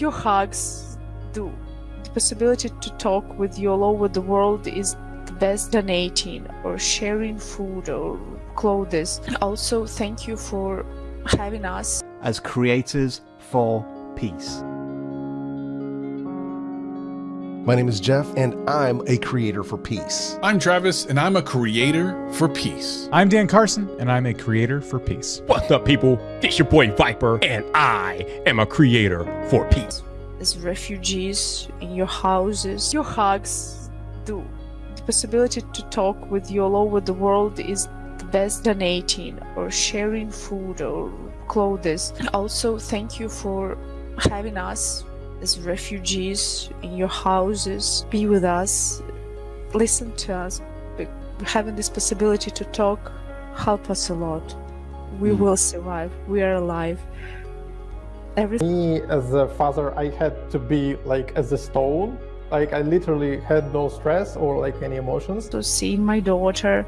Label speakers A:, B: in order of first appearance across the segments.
A: Your hugs do. The possibility to talk with you all over the world is the best donating or sharing food or clothes. Also, thank you for having us.
B: as creators for peace.
C: My name is Jeff, and I'm a creator for peace.
D: I'm Travis, and I'm a creator for peace.
E: I'm Dan Carson, and I'm a creator for peace.
F: What's up, people? It's your boy Viper, and I am a creator for peace.
A: As refugees in your houses, your hugs do. The possibility to talk with you all over the world is the best donating or sharing food or clothes. Also, thank you for having us as refugees in your houses. Be with us, listen to us. Having this possibility to talk help us a lot. We hmm. will survive. We are alive. Everything.
G: me as a father i had to be like as a stone like i literally had no stress or like any emotions
A: So seeing my daughter,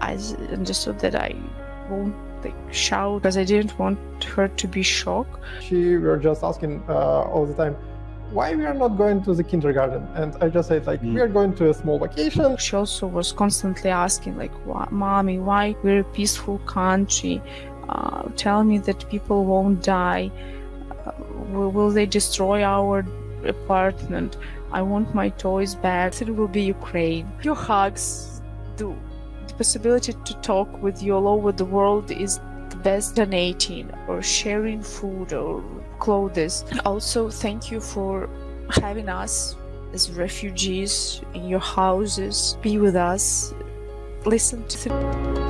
A: I understood that I won't like shout because I didn't want her to be shocked.
G: she we were just asking uh, all the time why we are not going to the kindergarten and i just said like we are going to a small vacation
A: She also was constantly asking like, why, "Mommy, why we're a peaceful country? Uh, tell me that people won't die. Uh, will, will they destroy our apartment? I want my toys back. It will be Ukraine. Your hugs do. The possibility to talk with you all over the world is the best donating or sharing food or clothes. Also, thank you for having us as refugees in your houses. Be with us. Listen to.